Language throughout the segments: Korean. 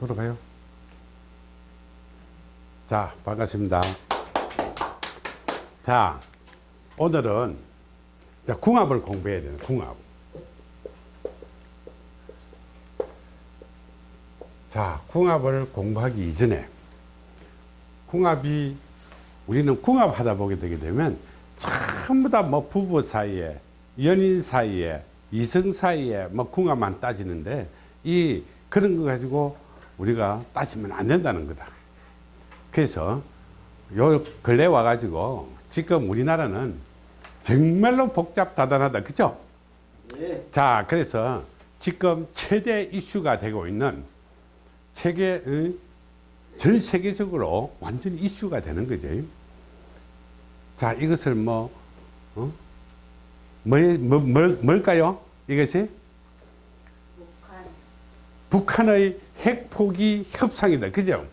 돌아가요. 자, 반갑습니다. 자, 오늘은 자, 궁합을 공부해야 되는 궁합. 자, 궁합을 공부하기 이전에 궁합이 우리는 궁합 하다 보게 되게 되면 전부 다 뭐 부부 사이에 연인 사이에 이성 사이에 뭐 궁합만 따지는데 이 그런 거 가지고 우리가 따지면 안 된다는 거다. 그래서 요 근래 와 가지고 지금 우리나라는 정말로 복잡다단하다. 그죠? 네. 자, 그래서 지금 최대 이슈가 되고 있는 세계 어? 전 세계적으로 완전히 이슈가 되는 거죠. 자, 이것을 뭐, 어? 뭐, 뭐, 뭘, 뭘까요? 이것이 북한. 북한의 핵 포기 협상이다. 그죠?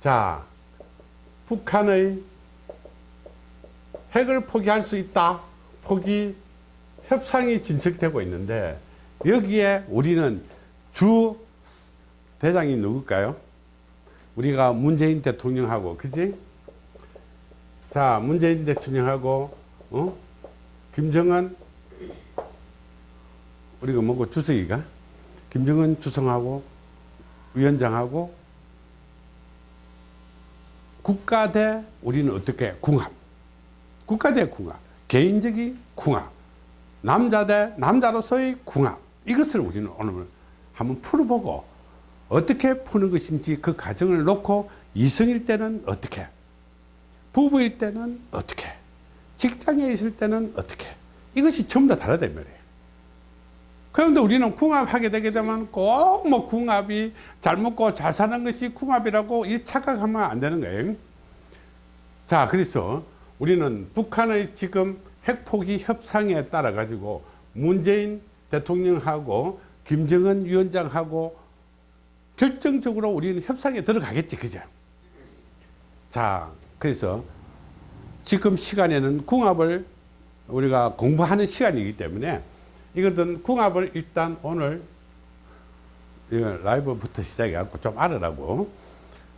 자, 북한의 핵을 포기할 수 있다. 포기 협상이 진척되고 있는데 여기에 우리는 주 대장이 누굴까요? 우리가 문재인 대통령하고 그지? 자 문재인 대통령하고 어? 김정은 우리가 뭐고 주석이가 김정은 주석하고 위원장하고 국가 대 우리는 어떻게 궁합? 국가 대 궁합. 개인적인 궁합. 남자 대 남자로서의 궁합. 이것을 우리는 오늘 한번 풀어보고 어떻게 푸는 것인지 그 과정을 놓고 이성일 때는 어떻게 부부일 때는 어떻게 직장에 있을 때는 어떻게 이것이 전부 다 다르다 이 말이에요 그런데 우리는 궁합하게 되게 되면 꼭 뭐 궁합이 잘 먹고 잘 사는 것이 궁합이라고 이 착각하면 안 되는 거예요. 자 그래서 우리는 북한의 지금 핵포기 협상에 따라 가지고 문재인 대통령하고 김정은 위원장하고 결정적으로 우리는 협상에 들어가겠지 그죠? 자 그래서 지금 시간에는 궁합을 우리가 공부하는 시간이기 때문에 이것은 궁합을 일단 오늘 라이브부터 시작해 갖고 좀 알으라고.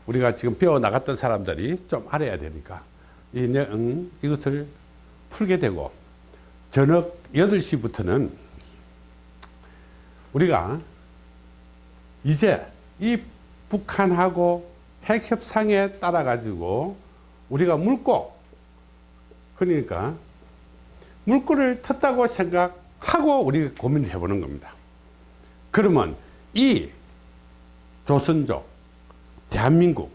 우리가 지금 배워 나갔던 사람들이 좀 알아야 되니까 이, 음, 이것을 풀게 되고 저녁 8시부터는 우리가 이제 이 북한하고 핵협상에 따라 가지고 우리가 물고 그러니까 물꼬를 텄다고 생각 하고 우리가 고민을 해보는 겁니다. 그러면 이 조선족 대한민국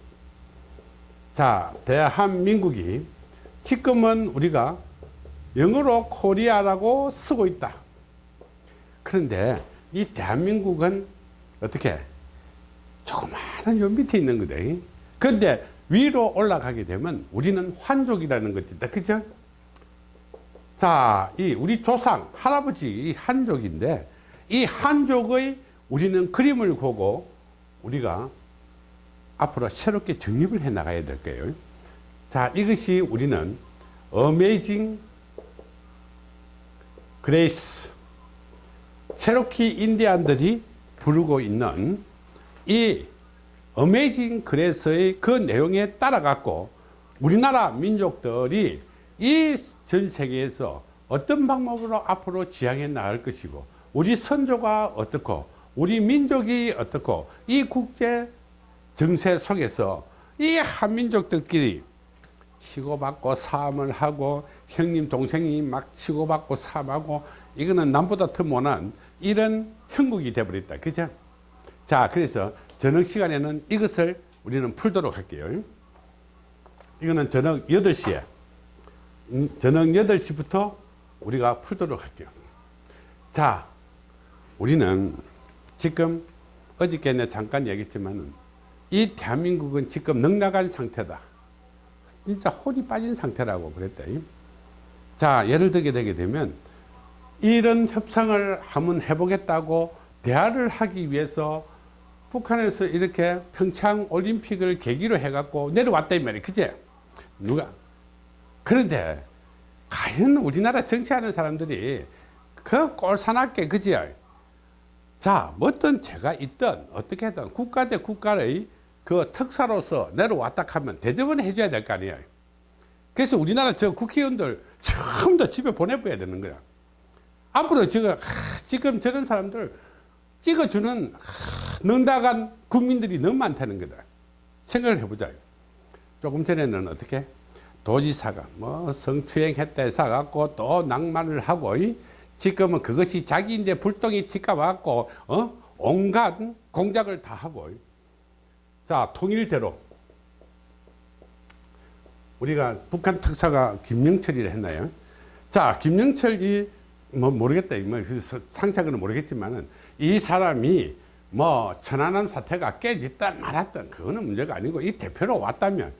자 대한민국이 지금은 우리가 영어로 코리아라고 쓰고 있다. 그런데 이 대한민국은 어떻게? 조그마한 요 밑에 있는 거다 그런데 위로 올라가게 되면 우리는 환족이라는 것이 있다. 그죠 자, 이 우리 조상 할아버지 이 한족인데 이 한족의 우리는 그림을 보고 우리가 앞으로 새롭게 정립을 해 나가야 될 거예요. 자, 이것이 우리는 Amazing Grace 체로키 인디안들이 부르고 있는 이 Amazing Grace의 그 내용에 따라 갖고 우리나라 민족들이 이 전 세계에서 어떤 방법으로 앞으로 지향해 나갈 것이고 우리 선조가 어떻고 우리 민족이 어떻고 이 국제 정세 속에서 이 한민족들끼리 치고받고 싸움을 하고 형님 동생이 막 치고받고 싸움하고 이거는 남보다 더 못한 이런 형국이 되어버렸다. 그죠? 자 그래서 저녁 시간에는 이것을 우리는 풀도록 할게요. 이거는 저녁 8시에. 음, 저녁 8시부터 우리가 풀도록 할게요. 자 우리는 지금 어저께 내 잠깐 얘기했지만 이 대한민국은 지금 넉나간 상태다. 진짜 혼이 빠진 상태라고 그랬다 자 예를 들게 되게 되면 이런 협상을 한번 해보겠다고 대화를 하기 위해서 북한에서 이렇게 평창 올림픽을 계기로 해갖고 내려왔다 이 말이야. 그제 누가 그런데 과연 우리나라 정치하는 사람들이 그 꼴사납게 그지 자, 뭐 어떤 죄가 있든 어떻게 든 국가 대 국가의 그 특사로서 내려왔다 하면 대접은 해줘야 될 거 아니에요. 그래서 우리나라 저 국회의원들 처음 다 집에 보내버려야 되는 거야. 앞으로 지금, 하, 지금 저런 사람들 찍어주는 하, 능다간 국민들이 너무 많다는 거다. 생각을 해보자. 조금 전에는 어떻게? 도지사가 뭐 성추행했다 해서 갖고 또 낭만을 하고 이? 지금은 그것이 자기 이제 불똥이 튀까 왔고 어? 온갖 공작을 다 하고 이? 자 통일대로 우리가 북한 특사가 김영철이라 했나요? 자 김영철이 뭐 모르겠다 뭐 상세하게는 모르겠지만은 이 사람이 뭐 천안함 사태가 깨졌다 말았던 그거는 문제가 아니고 이 대표로 왔다면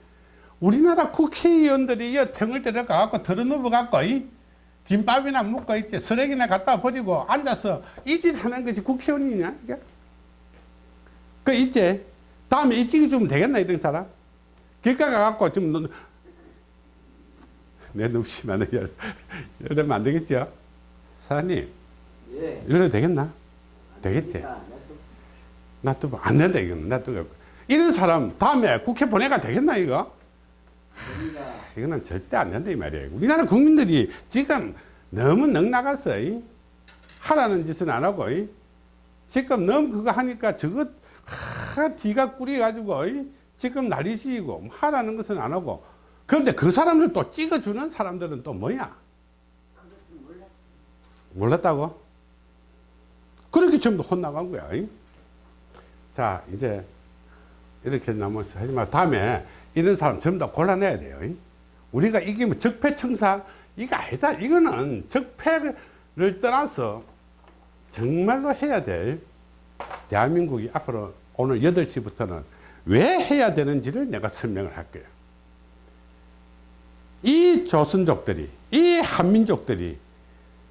우리나라 국회의원들이 이 등을 데려가 갖고 들어누워 갖고 이 김밥이나 먹고 있지 쓰레기나 갖다 버리고 앉아서 이 짓 하는 것이 국회의원이냐 이게? 그 이제 다음에 이 찍어주면 되겠나 이런 사람? 길가 가갖고 좀 너- 내 열- 이러면 안 되겠죠 사장님. 예. 이래도 되겠나? 되겠지? 자, 놔두고 안 된다 이거는. 놔두고. 이런 사람 다음에 국회 보내가 되겠나 이거 이거는 절대 안 된다 이 말이에요 우리나라 국민들이 지금 너무 넉나갔어 이. 하라는 짓은 안 하고 이. 지금 너무 그거 하니까 저거 하, 뒤가 꾸려 가지고 지금 난리시고 뭐 하라는 것은 안 하고 그런데 그 사람들 또 찍어주는 사람들은 또 뭐야. 몰랐다고? 그렇게 전부 혼나간 거야. 이? 자, 이제 이렇게 나머지 하지만 다음에 이런 사람 전부 다 골라내야 돼요. 이? 우리가 이게 뭐 적폐청산 이거 아니다. 이거는 적폐를 떠나서 정말로 해야 될 대한민국이 앞으로 오늘 8시부터는 왜 해야 되는지를 내가 설명을 할 거예요. 이 조선족들이, 이 한민족들이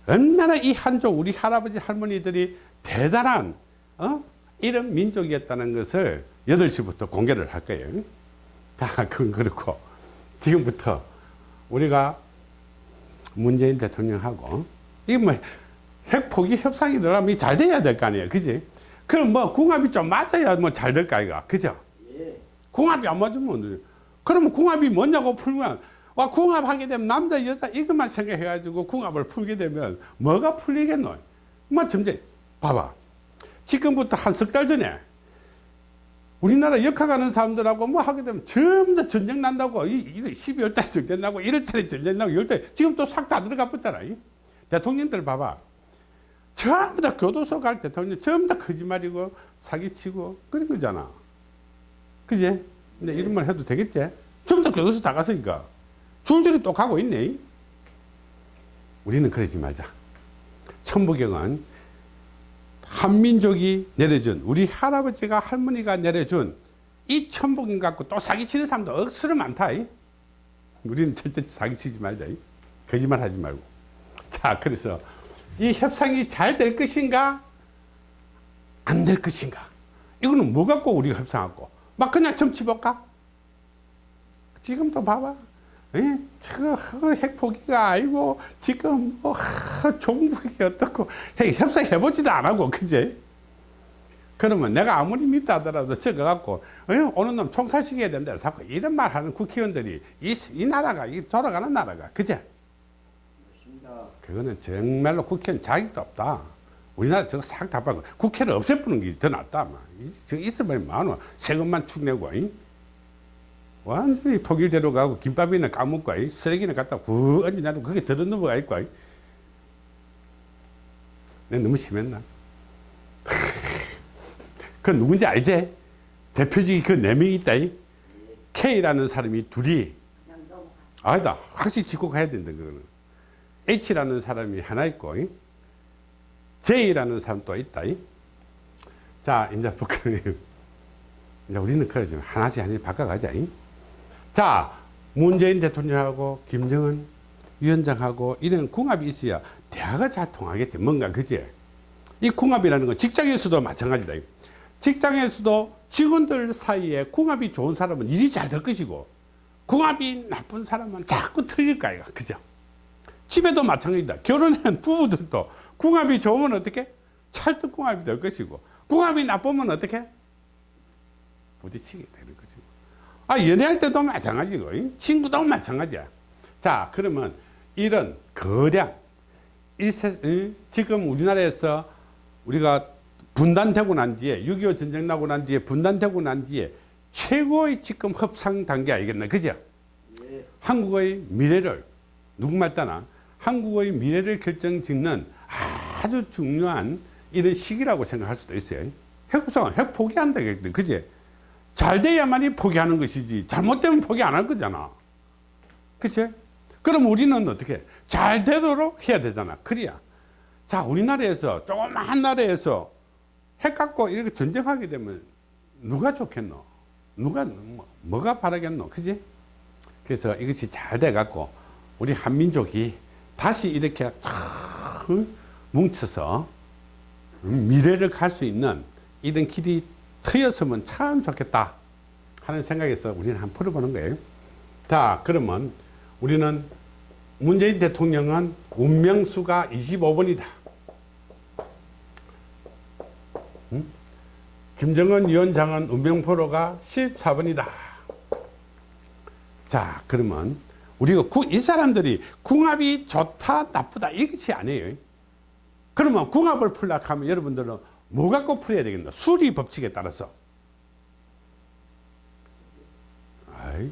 얼마나 이 한족 우리 할아버지 할머니들이 대단한 어? 이런 민족이었다는 것을 8시부터 공개를 할 거예요. 다 그건 그렇고 지금부터 우리가 문재인 대통령하고 이게 뭐 핵포기 협상이 들어가면 잘 돼야 될 거 아니에요. 그지? 그럼 뭐 궁합이 좀 맞아야 뭐 잘 될 거 아이가. 그죠? 예. 궁합이 안 맞으면 그러면 궁합이 뭐냐고 풀면 와 궁합하게 되면 남자 여자 이것만 생각해 가지고 궁합을 풀게 되면 뭐가 풀리겠노 뭐 점점 봐봐 지금부터 한 석 달 전에 우리나라 역학하는 사람들하고 뭐 하게 되면 전부 다 전쟁 난다고 이, 이 12월 달에 전쟁 나고 1월 달에 전쟁 나고 2월 달에 지금 또 싹 다 들어가 붙잖아 이. 대통령들 봐봐 전부 다 교도소 갈 대통령 전부 다 거짓말이고 사기치고 그런 거잖아 그지? 근데 이런 말 해도 되겠지? 전부 다 교도소 다 갔으니까. 줄줄이 또 가고 있네. 우리는 그러지 말자. 천부경은 한민족이 내려준, 우리 할아버지가 할머니가 내려준 이 천부경 갖고 또 사기치는 사람도 억수로 많다. 이. 우리는 절대 사기치지 말자. 이. 거짓말 하지 말고. 자, 그래서 이 협상이 잘 될 것인가? 안 될 것인가? 이거는 뭐 갖고 우리가 협상하고? 막 그냥 정치 볼까? 지금도 봐봐. 에? 저 핵포기가 아니고 지금 뭐 하, 종북이 어떻고 핵 협상해보지도 안 하고 그제? 그러면 내가 아무리 밉다 하더라도 저거 갖고 에? 오는 놈 총살시켜야 된다 자꾸 이런 말 하는 국회의원들이 이, 이 나라가 이 돌아가는 나라가 그제? 그거는 정말로 국회의원 자격도 없다. 우리나라 저거 싹 다 빠고 국회를 없애부는 게 더 낫다. 저거 있으면 많아. 세금만 축내고. 이. 완전히 독일대로 가고 김밥이나 까먹고 이. 쓰레기나 갖다 구 얹어 놔도 그게 들어 넘어가 있고. 이. 내가 너무 심했나? 그 누군지 알지? 대표직이 그 네 명이 있다. 이. K라는 사람이 둘이. 아니다. 확실히 짚고 가야 된다, 그거는. H라는 사람이 하나 있고, 이? J라는 사람 또 있다. 이? 자, 이제 북한이, 이제 우리는 그러지. 하나씩 하나씩 바꿔가자. 이? 자, 문재인 대통령하고 김정은 위원장하고 이런 궁합이 있어야 대화가 잘 통하겠지. 뭔가, 그지? 이 궁합이라는 건 직장에서도 마찬가지다. 이. 직장에서도 직원들 사이에 궁합이 좋은 사람은 일이 잘 될 것이고, 궁합이 나쁜 사람은 자꾸 틀릴 거야. 그죠? 집에도 마찬가지다. 결혼한 부부들도 궁합이 좋으면 어떻게? 찰떡궁합이 될 것이고 궁합이 나쁘면 어떻게? 부딪히게 것이고 아 연애할 때도 마찬가지고 이? 친구도 마찬가지야 자 그러면 이런 거대한 일세, 이? 지금 우리나라에서 우리가 분단되고 난 뒤에 6.25 전쟁 나고 난 뒤에 분단되고 난 뒤에 최고의 지금 협상 단계 알겠나 그죠? 예. 한국의 미래를 누구말 따나 한국의 미래를 결정짓는 아주 중요한 이런 시기라고 생각할 수도 있어요. 핵협상, 핵 포기한다. 그지? 잘 돼야만이 포기하는 것이지 잘못되면 포기 안 할 거잖아. 그치? 그럼 우리는 어떻게? 잘 되도록 해야 되잖아. 그래야. 자, 우리나라에서 조그마한 나라에서 핵 갖고 이렇게 전쟁하게 되면 누가 좋겠노? 누가, 뭐, 뭐가 바라겠노? 그지? 그래서 이것이 잘 돼 갖고 우리 한민족이 다시 이렇게 탁 뭉쳐서 미래를 갈 수 있는 이런 길이 트였으면 참 좋겠다 하는 생각에서 우리는 한번 풀어보는 거예요. 자, 그러면 우리는 문재인 대통령은 운명수가 25번이다. 김정은 위원장은 운명포로가 14번이다. 자, 그러면 우리가 구, 이 사람들이 궁합이 좋다, 나쁘다 이것이 아니에요. 그러면 궁합을 풀려고 하면 여러분들은 뭐 갖고 풀어야 되겠나? 수리 법칙에 따라서. 아이,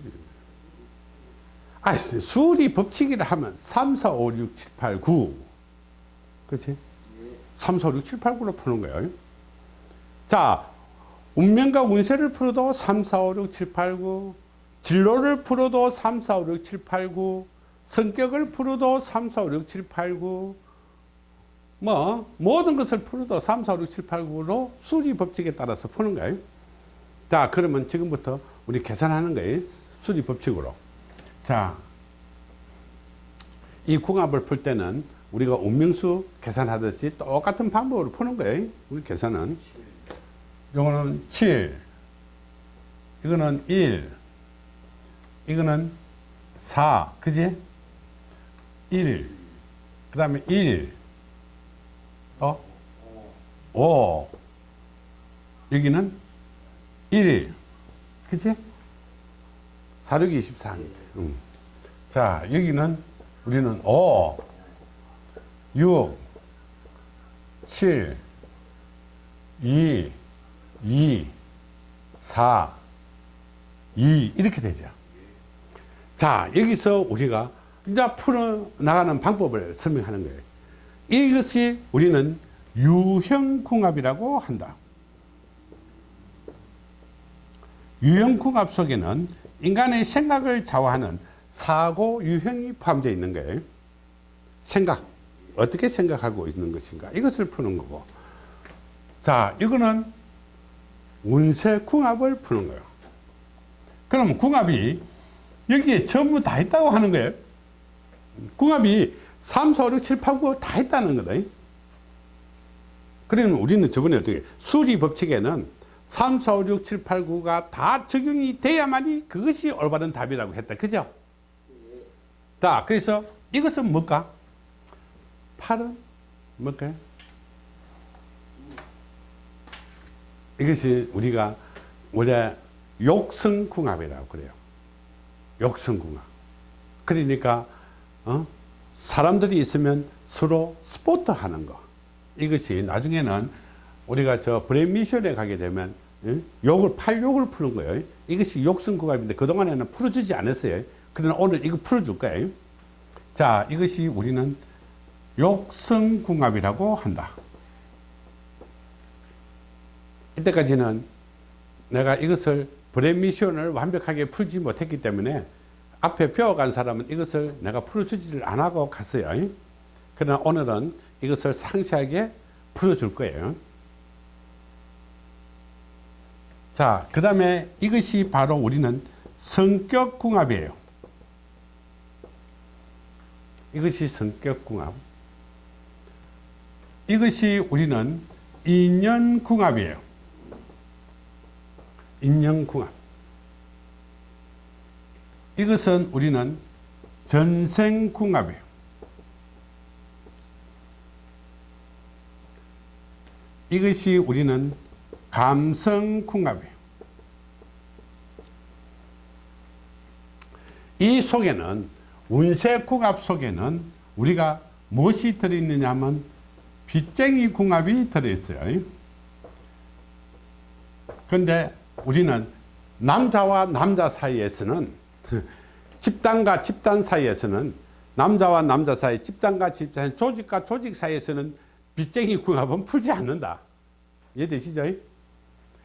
아, 수리 법칙이라 하면 3, 4, 5, 6, 7, 8, 9. 그치? 3, 4, 5, 6, 7, 8, 9로 푸는 거예요. 자, 운명과 운세를 풀어도 3, 4, 5, 6, 7, 8, 9. 진로를 풀어도 3, 4, 5, 6, 7, 8, 9. 성격을 풀어도 3, 4, 5, 6, 7, 8, 9. 뭐, 모든 것을 풀어도 3, 4, 5, 6, 7, 8, 9로 수리 법칙에 따라서 푸는 거예요. 자, 그러면 지금부터 우리 계산하는 거예요. 수리 법칙으로. 자, 이 궁합을 풀 때는 우리가 운명수 계산하듯이 똑같은 방법으로 푸는 거예요. 우리 계산은. 요거는 7, 이거는 1, 이거는 4, 그지? 1, 그 다음에 1, 또 5, 여기는 1, 그지? 4, 6, 24. 음. 자, 여기는 우리는 5, 6, 7, 2, 2, 4, 2 이렇게 되죠. 자 여기서 우리가 이제 풀어 나가는 방법을 설명하는 거예요. 이것이 우리는 유형궁합이라고 한다. 유형궁합 속에는 인간의 생각을 좌우하는 사고 유형이 포함되어 있는 거예요. 생각, 어떻게 생각하고 있는 것인가 이것을 푸는 거고 자 이거는 운세 궁합을 푸는 거예요. 그럼 궁합이 여기에 전부 다 있다고 하는 거예요. 궁합이 3, 4, 5, 6, 7, 8, 9다 있다는 거다. 그러면 우리는 저번에 어떻게 수리 법칙에는 3, 4, 5, 6, 7, 8, 9가 다 적용이 돼야만이 그것이 올바른 답이라고 했다. 그죠? 자, 그래서 이것은 뭘까? 8은 뭘까요? 이것이 우리가 원래 욕성궁합이라고 그래요. 욕성궁합. 그러니까 어? 사람들이 있으면 서로 support 하는 거. 이것이 나중에는 우리가 저 brain mission에 가게 되면 예? 욕을 팔욕을 푸는 거예요. 이것이 욕성궁합인데 그동안에는 풀어주지 않았어요. 그러나 오늘 이거 풀어줄 거예요. 자, 이것이 우리는 욕성궁합이라고 한다. 이때까지는 내가 이것을 brain mission을 완벽하게 풀지 못했기 때문에 앞에 배워간 사람은 이것을 내가 풀어주지를 안 하고 갔어요. 그러나 오늘은 이것을 상세하게 풀어줄 거예요. 자, 그 다음에 이것이 바로 우리는 성격궁합이에요. 이것이 성격궁합. 이것이 우리는 인연궁합이에요. 인연궁합. 이것은 우리는 전생궁합이에요. 이것이 우리는 감성궁합이에요. 이 속에는 운세궁합 속에는 우리가 무엇이 들어있느냐 하면 빚쟁이 궁합이 들어있어요. 그런데 우리는 남자와 남자 사이에서는 집단과 집단 사이에서는 남자와 남자 사이, 집단과 집단, 조직과 조직 사이에서는 빚쟁이 궁합은 풀지 않는다. 이해되시죠?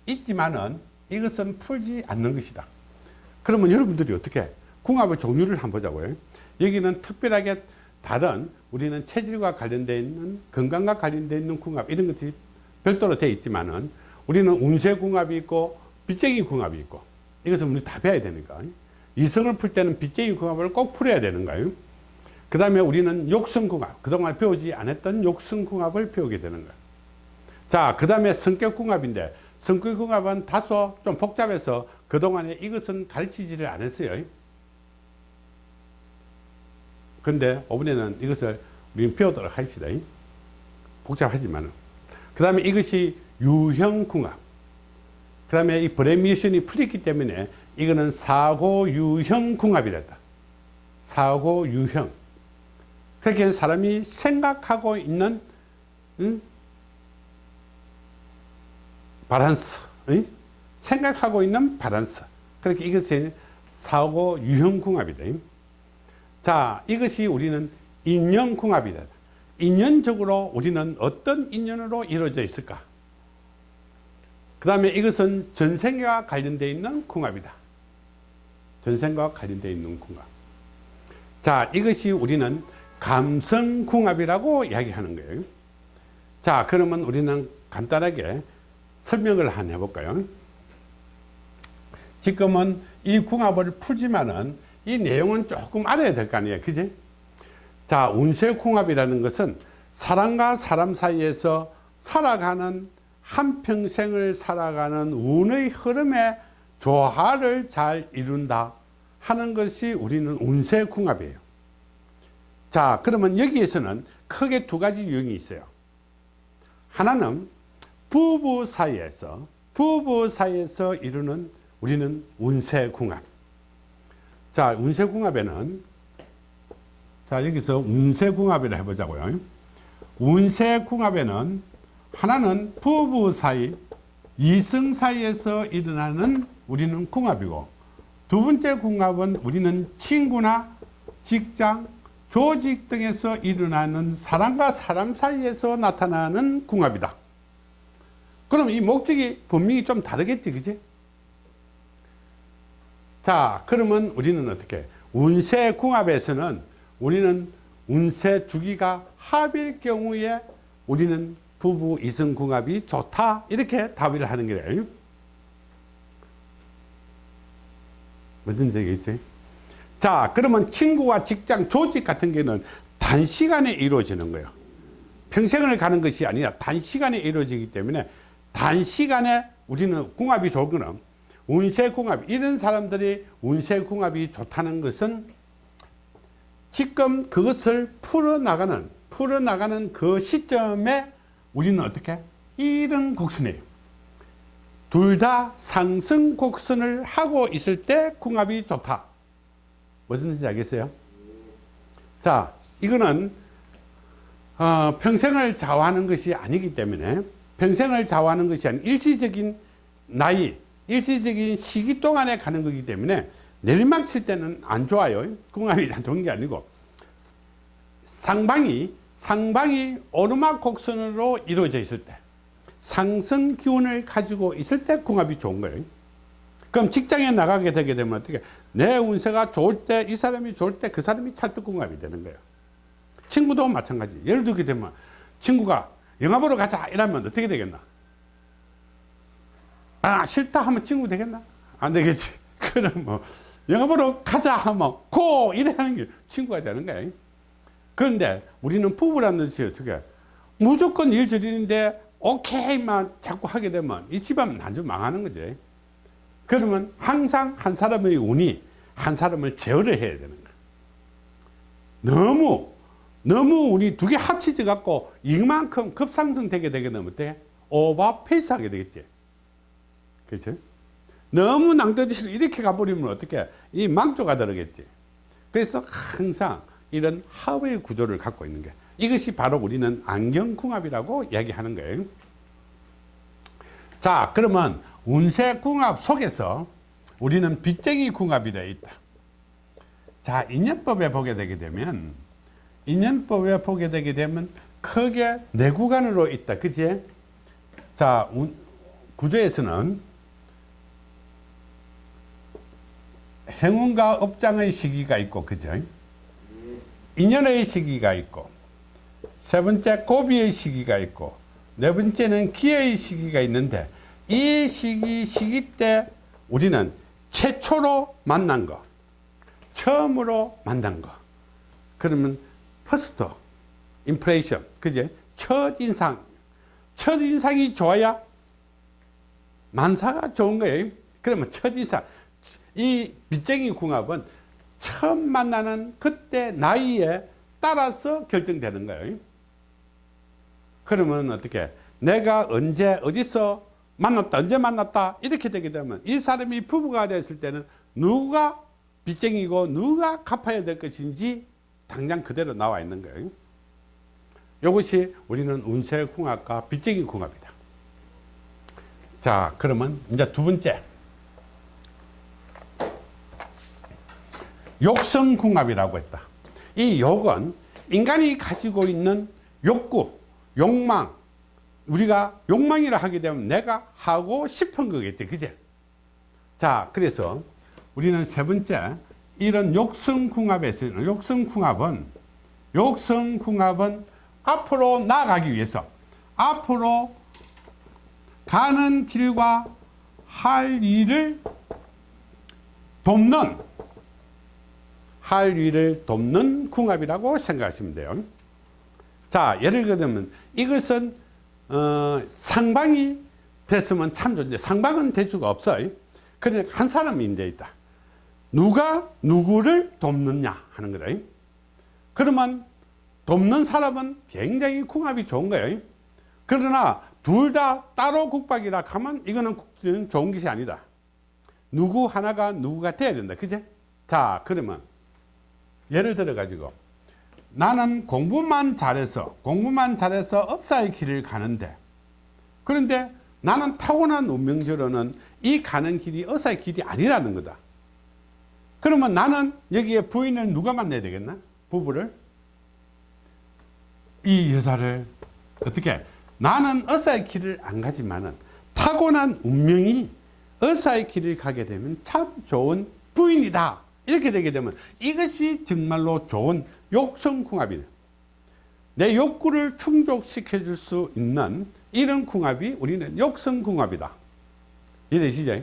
있지만은 이것은 풀지 않는 것이다. 그러면 여러분들이 어떻게 궁합의 종류를 한번 보자고요. 여기는 특별하게 다른 우리는 체질과 관련되어 있는 건강과 관련되어 있는 궁합 이런 것들이 별도로 되어 있지만은 우리는 운세 궁합이 있고 빚쟁이 궁합이 있고 이것은 우리 다 배워야 되니까 이성을 풀 때는 빚쟁이 궁합을 꼭 풀어야 되는 거예요. 그 다음에 우리는 욕성궁합, 그동안 배우지 않았던 욕성궁합을 배우게 되는 거예요. 자, 그 다음에 성격궁합인데, 성격궁합은 다소 좀 복잡해서 그동안에 이것은 가르치지를 않았어요. 근데 이번에는 이것을 우리는 배우도록 합시다. 복잡하지만은. 그 다음에 이것이 유형궁합. 그 다음에 이 브레미션이 풀렸기 때문에 이거는 사고 유형 궁합이랬다. 사고 유형. 그렇게 사람이 생각하고 있는 응? 바란스, 응? 생각하고 있는 바란스. 그렇게 이것이 사고 유형 궁합이다. 자, 이것이 우리는 인연 궁합이다. 인연적으로 우리는 어떤 인연으로 이루어져 있을까? 그 다음에 이것은 전생과 관련되어 있는 궁합이다. 전생과 관련되어 있는 궁합. 자, 이것이 우리는 감성궁합이라고 이야기하는 거예요. 자, 그러면 우리는 간단하게 설명을 한 해볼까요? 지금은 이 궁합을 풀지만은 이 내용은 조금 알아야 될 거 아니에요. 그지? 자, 운세궁합이라는 것은 사람과 사람 사이에서 살아가는 한평생을 살아가는 운의 흐름에 조화를 잘 이룬다 하는 것이 우리는 운세 궁합이에요. 자, 그러면 여기에서는 크게 두 가지 유형이 있어요. 하나는 부부 사이에서, 부부 사이에서 이루는 우리는 운세 궁합. 자, 운세 궁합에는, 자, 여기서 운세 궁합이라 해보자고요. 운세 궁합에는 하나는 부부 사이, 이성 사이에서 일어나는 우리는 궁합이고, 두 번째 궁합은 우리는 친구나 직장, 조직 등에서 일어나는 사람과 사람 사이에서 나타나는 궁합이다. 그럼 이 목적이 분명히 좀 다르겠지, 그지? 자, 그러면 우리는 어떻게? 운세 궁합에서는 우리는 운세 주기가 합일 경우에 우리는 부부 이성 궁합이 좋다. 이렇게 답을 하는 거예요. 무슨 얘기겠지? 자, 그러면 친구와 직장, 조직 같은 경우는 단시간에 이루어지는 거예요. 평생을 가는 것이 아니라 단시간에 이루어지기 때문에 단시간에 우리는 궁합이 좋은 거는 운세궁합, 이런 사람들이 운세궁합이 좋다는 것은 지금 그것을 풀어나가는, 풀어나가는 그 시점에 우리는 어떻게? 이런 곡선이에요. 둘 다 상승 곡선을 하고 있을 때 궁합이 좋다. 무슨 뜻인지 알겠어요? 자, 이거는 어, 평생을 좌우하는 것이 아니기 때문에 평생을 좌우하는 것이 아닌 일시적인 나이, 일시적인 시기 동안에 가는 거기 때문에 내리막 칠 때는 안 좋아요. 궁합이 안 좋은 게 아니고 상방이 상방이 오르막 곡선으로 이루어져 있을 때 상승 기운을 가지고 있을 때 궁합이 좋은 거예요. 그럼 직장에 나가게 되게 되면 어떻게 내 운세가 좋을 때 이 사람이 좋을 때 그 사람이 찰떡궁합이 되는 거예요. 친구도 마찬가지. 예를 들게 되면 친구가 영화 보러 가자 이러면 어떻게 되겠나? 아 싫다 하면 친구 되겠나? 안 되겠지. 그럼 뭐 영화 보러 가자 하면 고 이래 하는 게 친구가 되는 거예요. 그런데 우리는 부부라는 것이 어떻게 무조건 일절인데 오케이만 자꾸 하게 되면 이 집안 완전 망하는 거지. 그러면 항상 한 사람의 운이 한 사람을 제어를 해야 되는 거야. 너무, 너무 운이 두 개 합치져 갖고 이만큼 급상승되게 되게 되면 어때? 오버페이스 하게 되겠지. 그렇죠? 너무 낭떠러지로 이렇게 가버리면 어떻게 이 망조가 들어겠지. 그래서 항상 이런 하의 구조를 갖고 있는 게 이것이 바로 우리는 안경궁합이라고 이야기하는 거예요. 자, 그러면 운세궁합 속에서 우리는 빚쟁이 궁합이 되어 있다. 자, 인연법에 보게 되게 되면 인연법에 보게 되게 되면 크게 네 구간으로 있다. 그지? 자, 운- 구조에서는 행운과 업장의 시기가 있고, 그죠? 인연의 시기가 있고, 세 번째 고비의 시기가 있고, 네 번째는 기회의 시기가 있는데, 이 시기, 시기 때 우리는 최초로 만난 거, 처음으로 만난 거, 그러면 first impression, 그제? 첫 인상, 첫 인상이 좋아야 만사가 좋은 거예요. 그러면 첫 인상, 이 빚쟁이 궁합은 처음 만나는 그때 나이에 따라서 결정되는 거예요. 그러면 어떻게 내가 언제 어디서 만났다 언제 만났다 이렇게 되게 되면 이 사람이 부부가 됐을 때는 누가 빚쟁이고 누가 갚아야 될 것인지 당장 그대로 나와 있는 거예요. 이것이 우리는 운세 궁합과 빚쟁이 궁합이다. 자 그러면 이제 두 번째 욕성궁합이라고 했다. 이 욕은 인간이 가지고 있는 욕구, 욕망, 우리가 욕망이라 하게 되면 내가 하고 싶은 거겠지, 그제? 자, 그래서 우리는 세 번째, 이런 욕성궁합에서는, 욕성궁합은, 욕성궁합은 앞으로 나아가기 위해서, 앞으로 가는 길과 할 일을 돕는 할 일을 돕는 궁합이라고 생각하시면 돼요. 자, 예를 들면 이것은 어, 상방이 됐으면 참 좋은데 상방은 될 수가 없어요. 그러니까 한 사람이 이제 있다. 누가 누구를 돕느냐 하는 거다. 그러면 돕는 사람은 굉장히 궁합이 좋은 거예요. 그러나 둘 다 따로 국박이라 하면 이거는 국- 좋은 것이 아니다. 누구 하나가 누구가 돼야 된다. 그제? 자, 그러면 예를 들어 가지고 나는 공부만 잘해서 공부만 잘해서 업사의 길을 가는데 그런데 나는 타고난 운명적으로는 이 가는 길이 업사의 길이 아니라는 거다. 그러면 나는 여기에 부인을 누가 만나야 되겠나? 부부를 이 여자를 어떻게 나는 어사의 길을 안 가지만은 타고난 운명이 어사의 길을 가게 되면 참 좋은 부인이다. 이렇게 되게 되면 이것이 정말로 좋은 욕성궁합이네. 내 욕구를 충족시켜 줄 수 있는 이런 궁합이 우리는 욕성궁합이다. 이해되시죠?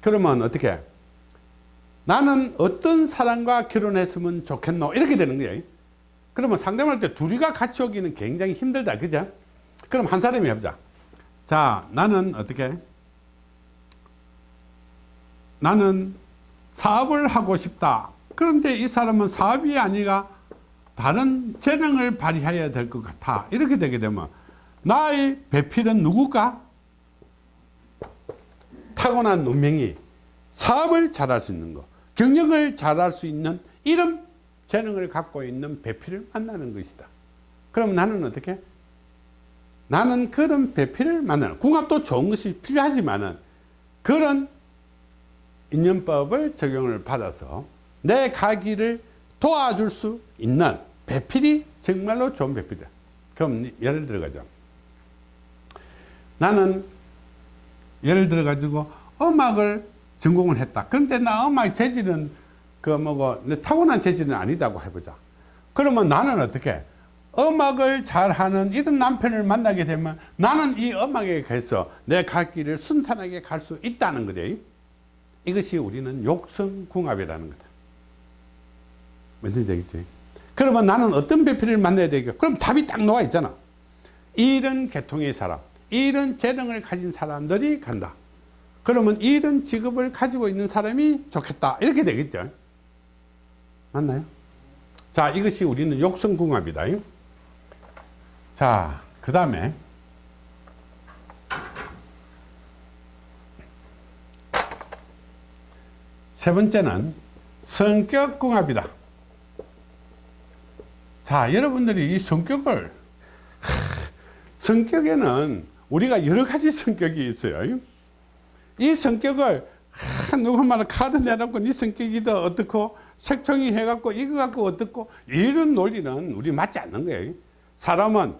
그러면 어떻게? 나는 어떤 사람과 결혼했으면 좋겠노? 이렇게 되는 거예요. 그러면 상담할 때 둘이가 같이 오기는 굉장히 힘들다. 그죠? 그럼 한 사람이 해보자. 자, 나는 어떻게? 나는 사업을 하고 싶다. 그런데 이 사람은 사업이 아니라 다른 재능을 발휘해야 될 것 같아. 이렇게 되게 되면 나의 배필은 누굴까? 타고난 운명이 사업을 잘할 수 있는 거, 경영을 잘할 수 있는 이런 재능을 갖고 있는 배필을 만나는 것이다. 그럼 나는 어떻게? 나는 그런 배필을 만나는, 궁합도 좋은 것이 필요하지만 은 그런 인연법을 적용을 받아서 내 가기를 도와줄 수 있는 배필이 정말로 좋은 배필이다. 그럼 예를 들어가죠. 나는 예를 들어 가지고 음악을 전공을 했다. 그런데 나 음악 재질은 그 뭐고 내 타고난 재질은 아니다고 해보자. 그러면 나는 어떻게 음악을 잘하는 이런 남편을 만나게 되면 나는 이 음악에 가서 내 갈 길을 순탄하게 갈 수 있다는 거지. 이것이 우리는 욕성궁합이라는 거다. 완전히 되겠지. 그러면 나는 어떤 배필을 만나야 되겠 그럼 답이 딱 나와 있잖아. 이런 계통의 사람, 이런 재능을 가진 사람들이 간다. 그러면 이런 직업을 가지고 있는 사람이 좋겠다. 이렇게 되겠죠. 맞나요? 자, 이것이 우리는 욕성궁합이다. 자, 그 다음에 세 번째는 성격궁합이다. 자, 여러분들이 이 성격을 하, 성격에는 우리가 여러 가지 성격이 있어요. 이 성격을 하, 말은 카드 내놓고 네 성격이 더 어떻고 색종이 해갖고 이거 갖고 어떻고 이런 논리는 우리 맞지 않는 거예요. 사람은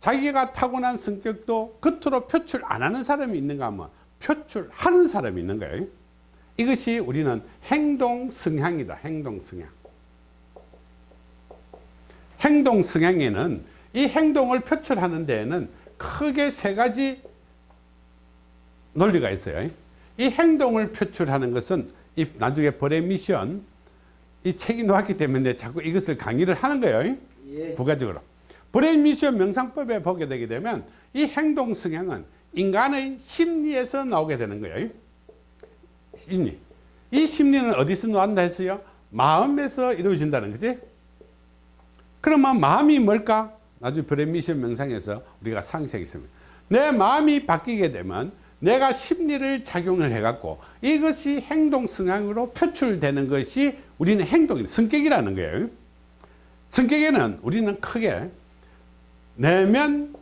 자기가 타고난 성격도 겉으로 표출 안 하는 사람이 있는가 하면 표출하는 사람이 있는 거예요. 이것이 우리는 행동 성향이다. 행동 성향. 행동 성향에는 이 행동을 표출하는 데에는 크게 세 가지 논리가 있어요. 이 행동을 표출하는 것은 이 나중에 벌의 미션 이 책이 나왔기 때문에 자꾸 이것을 강의를 하는 거예요. 예. 부가적으로. 벌의 미션 명상법에 보게 되게 되면 이 행동 성향은 인간의 심리에서 나오게 되는 거예요. 심리. 이 심리는 어디서 나온다 했어요? 마음에서 이루어진다는 거지. 그러면 마음이 뭘까? 나중에 별의 미션 명상에서 우리가 상세하겠습니다. 내 마음이 바뀌게 되면 내가 심리를 작용을 해갖고 이것이 행동 성향으로 표출되는 것이 우리는 행동이 성격이라는 거예요. 성격에는 우리는 크게 내면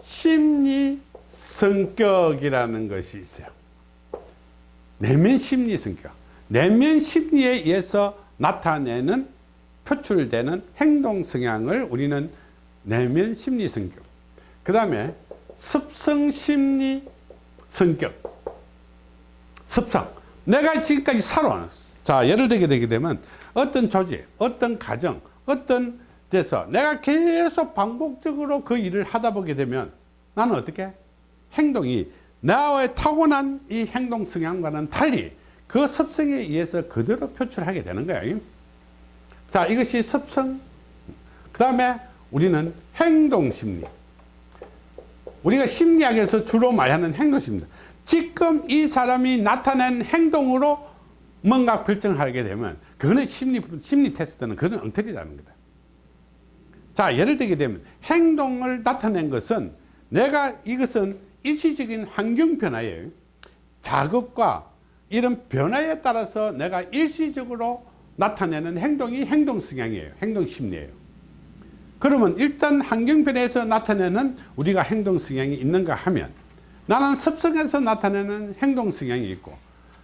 심리 성격이라는 것이 있어요. 내면 심리 성격. 내면 심리에 의해서 나타내는 표출되는 행동 성향을 우리는 내면 심리 성격. 그 다음에 습성 심리 성격. 습성. 내가 지금까지 살아온. 자, 예를 들게 되게 되면 어떤 조직, 어떤 가정, 어떤 데서 내가 계속 반복적으로 그 일을 하다 보게 되면 나는 어떻게? 행동이 나의 타고난 이 행동 성향과는 달리 그 습성에 의해서 그대로 표출하게 되는 거예요. 자, 이것이 습성. 그 다음에 우리는 행동심리. 우리가 심리학에서 주로 말하는 행동심리입니다. 지금 이 사람이 나타낸 행동으로 뭔가 결정하게 되면 그거는 심리, 심리 테스트는 그건 엉터리라는 거다. 자, 예를 들게 되면 행동을 나타낸 것은 내가 이것은 일시적인 환경 변화예요. 자극과 이런 변화에 따라서 내가 일시적으로 나타내는 행동이 행동 성향이에요. 행동 심리예요. 그러면 일단 환경 변화에서 나타내는 우리가 행동 성향이 있는가 하면 나는 습성에서 나타내는 행동 성향이 있고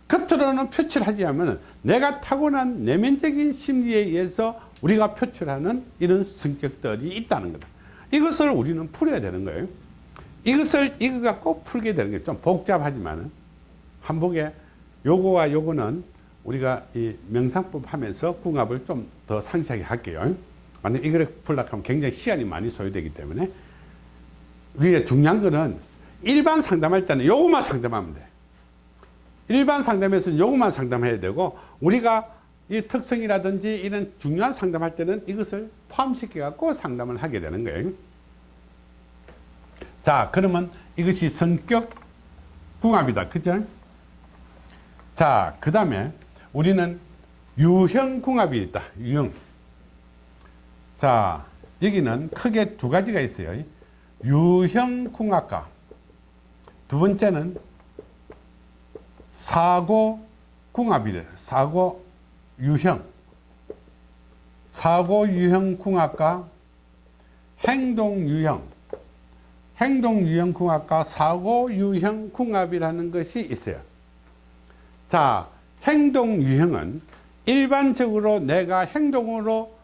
겉으로는 표출하지 않으면 내가 타고난 내면적인 심리에 의해서 우리가 표출하는 이런 성격들이 있다는 거다. 이것을 우리는 풀어야 되는 거예요. 이것을 이거 갖고 풀게 되는 게 좀 복잡하지만은 한복에 요거와 요거는 우리가 이 명상법 하면서 궁합을 좀 더 상세하게 할게요. 만약 이걸 풀려고 하면 굉장히 시간이 많이 소요되기 때문에 우리가 중요한 거는 일반 상담할 때는 요것만 상담하면 돼. 일반 상담에서는 요것만 상담해야 되고 우리가 이 특성이라든지 이런 중요한 상담할 때는 이것을 포함시켜 갖고 상담을 하게 되는 거예요. 자, 그러면 이것이 성격 궁합이다. 그죠? 자, 그 다음에 우리는 유형 궁합이 있다. 유형. 자, 여기는 크게 두 가지가 있어요. 유형 궁합과 두 번째는 사고 궁합이래. 사고 유형. 사고 유형 궁합과 행동 유형. 행동 유형 궁합과 사고 유형 궁합이라는 것이 있어요. 자, 행동 유형은 일반적으로 내가 행동으로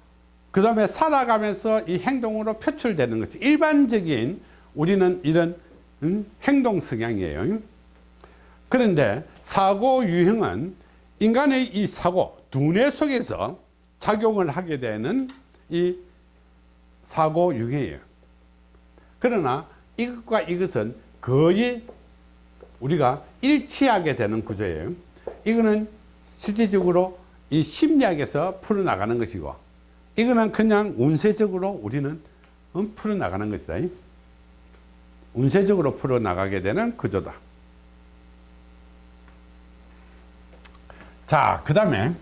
그 다음에 살아가면서 이 행동으로 표출되는 것이 일반적인 우리는 이런 음, 행동 성향이에요. 그런데 사고 유형은 인간의 이 사고, 두뇌 속에서 작용을 하게 되는 이 사고 유형이에요. 그러나 이것과 이것은 거의 우리가 일치하게 되는 구조예요. 이거는 실질적으로 이 심리학에서 풀어나가는 것이고 이거는 그냥 운세적으로 우리는 음, 풀어나가는 것이다. 운세적으로 풀어나가게 되는 구조다. 자, 그 다음에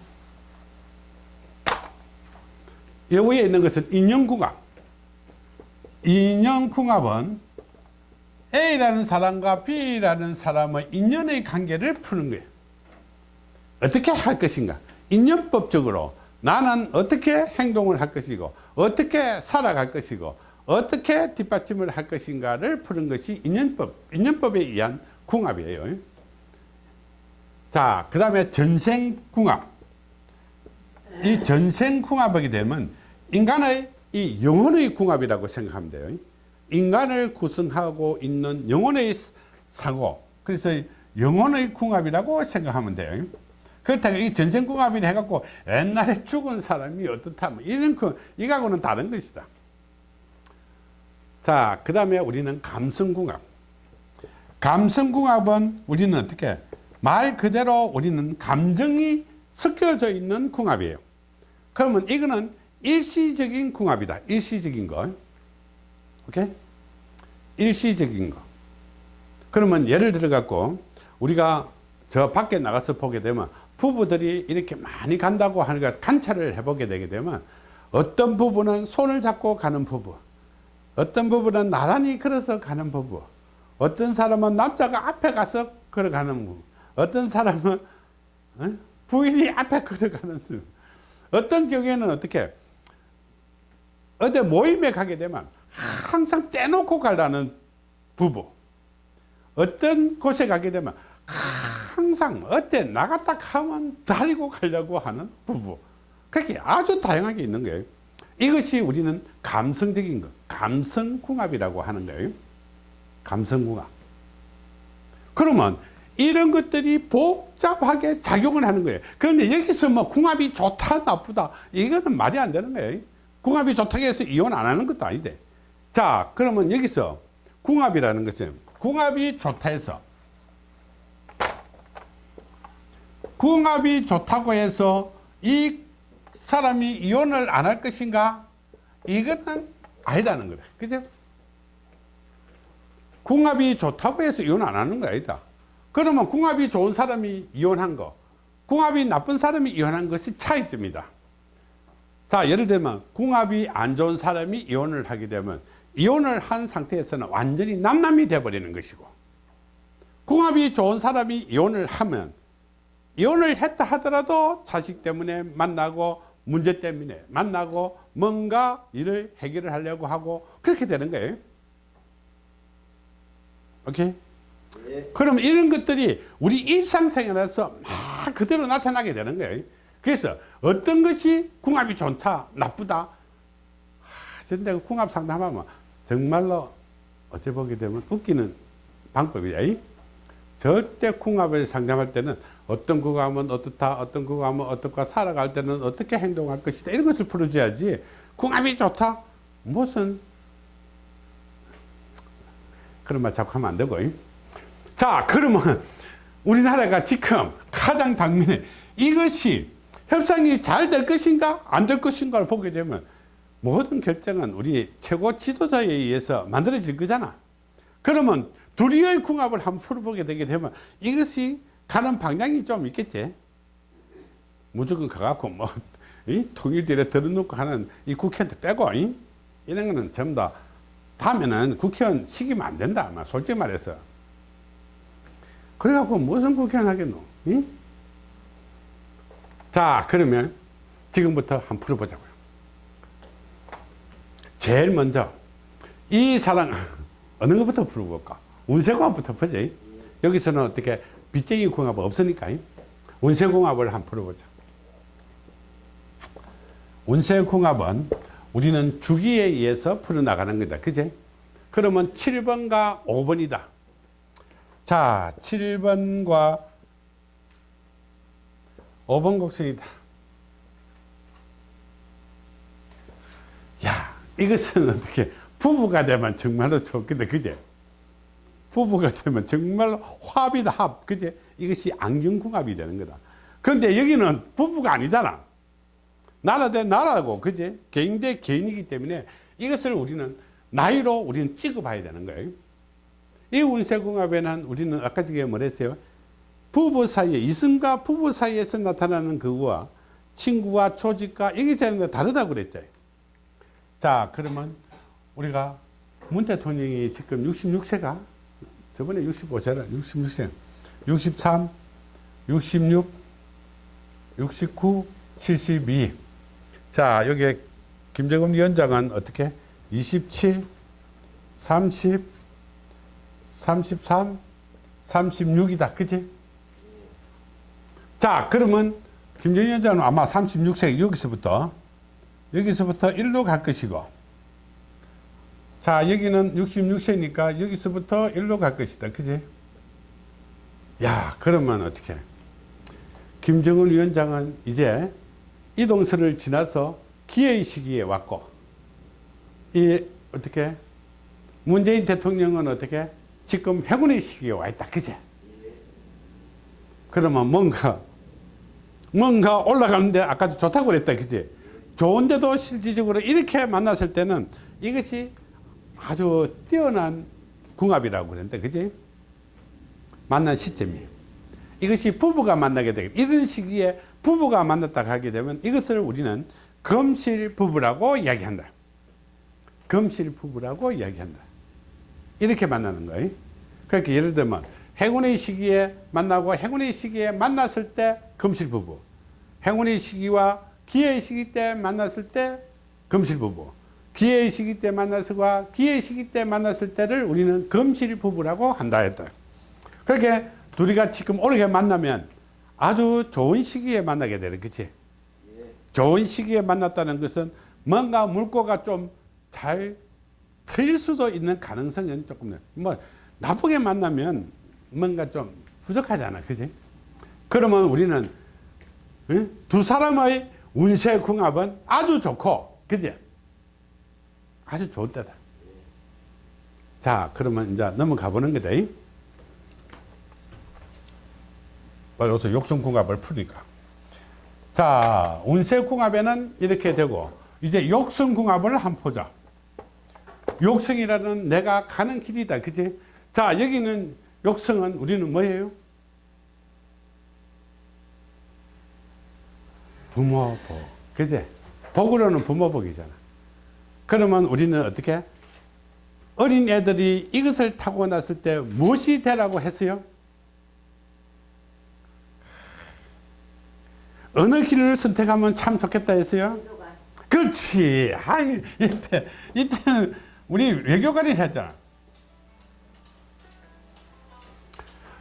여기에 있는 것은 인연궁합. 인연궁합은 A라는 사람과 B라는 사람의 인연의 관계를 푸는 거예요. 어떻게 할 것인가? 인연법적으로 나는 어떻게 행동을 할 것이고 어떻게 살아갈 것이고 어떻게 뒷받침을 할 것인가를 푸는 것이 인연법 인연법에 의한 궁합이에요. 자그 다음에 전생궁합. 이 전생궁합하게 되면 인간의 이 영혼의 궁합이라고 생각하면 돼요. 인간을 구성하고 있는 영혼의 사고 그래서 영혼의 궁합이라고 생각하면 돼요 그렇다고 이 전생궁합이라 해갖고 옛날에 죽은 사람이 어떻다 뭐 이런 그 이거하고는 다른 것이다. 자그 다음에 우리는 감성궁합. 감성궁합은 우리는 어떻게 말 그대로 우리는 감정이 섞여져 있는 궁합이에요. 그러면 이거는 일시적인 궁합이다. 일시적인 거. 오케이? 일시적인 거. 그러면 예를 들어 갖고 우리가 저 밖에 나가서 보게 되면 부부들이 이렇게 많이 간다고 하니까 관찰을 해보게 되게 되면 어떤 부부는 손을 잡고 가는 부부 어떤 부부는 나란히 걸어서 가는 부부 어떤 사람은 남자가 앞에 가서 걸어가는 부부 어떤 사람은 어? 부인이 앞에 걸어가는 수 어떤 경우에는 어떻게 어디 모임에 가게 되면 항상 떼놓고 가려는 부부 어떤 곳에 가게 되면 항상 어때? 나갔다 가면 다리고 가려고 하는 부부. 그렇게 아주 다양하게 있는 거예요. 이것이 우리는 감성적인 것 감성궁합이라고 하는 거예요. 감성궁합. 그러면 이런 것들이 복잡하게 작용을 하는 거예요. 그런데 여기서 뭐 궁합이 좋다 나쁘다 이거는 말이 안 되는 거예요. 궁합이 좋다고 해서 이혼 안 하는 것도 아닌데 자 그러면 여기서 궁합이라는 것은 궁합이 좋다 해서 궁합이 좋다고 해서 이 사람이 이혼을 안 할 것인가? 이거는 아니다는 거래 그죠? 궁합이 좋다고 해서 이혼 안 하는 거 아니다. 그러면 궁합이 좋은 사람이 이혼한 거 궁합이 나쁜 사람이 이혼한 것이 차이점이다. 자 예를 들면 궁합이 안 좋은 사람이 이혼을 하게 되면 이혼을 한 상태에서는 완전히 남남이 돼버리는 것이고 궁합이 좋은 사람이 이혼을 하면 이혼을 했다 하더라도 자식 때문에 만나고 문제 때문에 만나고 뭔가 일을 해결을 하려고 하고 그렇게 되는 거예요. 오케이? 예. 그럼 이런 것들이 우리 일상생활에서 막 그대로 나타나게 되는 거예요. 그래서 어떤 것이 궁합이 좋다 나쁘다? 전대 궁합 상담하면 정말로 어째 보게 되면 웃기는 방법이야 절대 궁합을 상담할 때는 어떤 궁합은 어떻다 어떤 궁합은 어떻고 살아갈 때는 어떻게 행동할 것이다. 이런 것을 풀어줘야지. 궁합이 좋다? 무슨? 그런 말 자꾸 하면 안 되고. 자 그러면 우리나라가 지금 가장 당면에 이것이 협상이 잘 될 것인가? 안 될 것인가를 보게 되면 모든 결정은 우리 최고 지도자에 의해서 만들어질 거잖아. 그러면 둘이의 궁합을 한번 풀어보게 되게 되면 이것이 가는 방향이 좀 있겠지 무조건 가갖고 뭐 이? 통일들에 들어놓고 하는 이 국회한테 빼고 이? 이런 거는 전부 다 다음에는 국회의원 시키면 안 된다 아마 솔직히 말해서 그래갖고 무슨 국회의원 하겠노 이? 자 그러면 지금부터 한번 풀어보자고요 제일 먼저 이 사랑 어느 것부터 풀어볼까 운세궁합부터 보지 여기서는 어떻게 빚쟁이 궁합 없으니까 운세궁합을 한번 풀어보자. 운세궁합은 우리는 주기에 의해서 풀어나가는 거다. 그제? 그러면 7번과 5번이다. 자 7번과 5번 곡선이다. 야 이것은 어떻게 부부가 되면 정말로 좋겠다 그제 부부가 되면 정말로 합이다 합. 그제 이것이 안경궁합이 되는 거다. 그런데 여기는 부부가 아니잖아. 나라 대 나라고 그제 개인 대 개인이기 때문에 이것을 우리는 나이로 우리는 찍어봐야 되는 거예요. 이 운세궁합에는 우리는 아까 저게 뭐랬어요? 부부 사이에 이성과 부부 사이에서 나타나는 그거와 친구와 조직과 이게 되는 다르다고 그랬죠. 자 그러면 우리가 문 대통령이 지금 66세가 저번에 65세라 66세 63 66 69, 72. 자, 여기 김정은 위원장은 어떻게? 27, 30, 33, 36이다. 그지? 자, 그러면 김정은 위원장은 아마 36세 여기서부터 여기서부터 1로 갈 것이고 자, 여기는 66세니까 여기서부터 1로 갈 것이다. 그지? 야, 그러면 어떻게? 김정은 위원장은 이제 이동설을 지나서 기회의 시기에 왔고, 이, 어떻게? 문재인 대통령은 어떻게? 지금 해군의 시기에 와 있다. 그제? 그러면 뭔가, 뭔가 올라가는데 아까도 좋다고 그랬다. 그지? 좋은데도 실질적으로 이렇게 만났을 때는 이것이 아주 뛰어난 궁합이라고 그랬는데, 그지? 만난 시점이에요. 이것이 부부가 만나게 되게 이런 시기에 부부가 만났다 하게 되면 이것을 우리는 금실 부부라고 이야기한다. 금실 부부라고 이야기한다. 이렇게 만나는 거예요. 그러니까 예를 들면 행운의 시기에 만나고 행운의 시기에 만났을 때 금실 부부. 행운의 시기와 기회의 시기 때 만났을 때 금실 부부. 기회의 시기 때 만나서와 기회의 시기 때 만났을 때를 우리는 금실 부부라고 한다 했다. 그렇게 둘이가 지금 오래 만나면 아주 좋은 시기에 만나게 되는 그치? 좋은 시기에 만났다는 것은 뭔가 물꼬가 좀 잘 트일 수도 있는 가능성은 조금 뭐 나쁘게 만나면 뭔가 좀 부족하잖아 그지? 그러면 우리는 응? 두 사람의 운세 궁합은 아주 좋고 그지? 아주 좋을 때다 자 그러면 이제 넘어가 보는 거다 여기서 욕성궁합을 푸니까. 자, 운세궁합에는 이렇게 되고, 이제 욕성궁합을 한번 보자. 욕성이라는 내가 가는 길이다. 그지? 자, 여기는 욕성은 우리는 뭐예요? 부모복. 그지? 복으로는 부모복이잖아. 그러면 우리는 어떻게? 어린 애들이 이것을 타고 났을 때 무엇이 되라고 했어요? 어느 길을 선택하면 참 좋겠다 했어요? 외교관. 그렇지. 아이, 이때, 이때는 우리 외교관이 했잖아.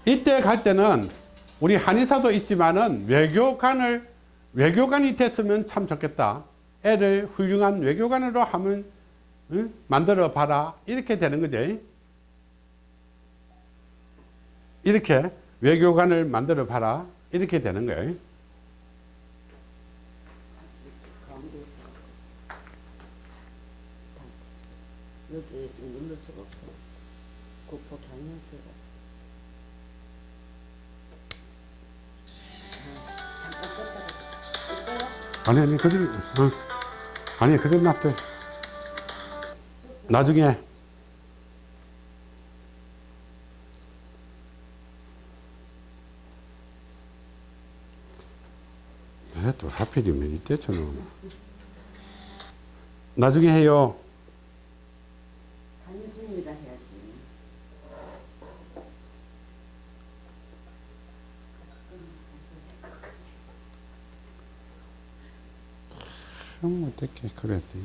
이때 갈 때는 우리 한의사도 있지만은 외교관을, 외교관이 됐으면 참 좋겠다. 애를 훌륭한 외교관으로 하면, 응? 만들어 봐라. 이렇게 되는 거죠. 이렇게 외교관을 만들어 봐라. 이렇게 되는 거예요. 가운데 있어. 여기에 있으면 눌러 수가 없어. 국보 경연서 해가지고. 아, 잠깐 껐다가 껐어요? 아니 아니 그대로 어. 아니 그대로 놔둬 나중에. 네, 또 하필이면 이때 저는 나중에 해요 단일 중입니다 해야지. 형 어떻게 그래야 돼?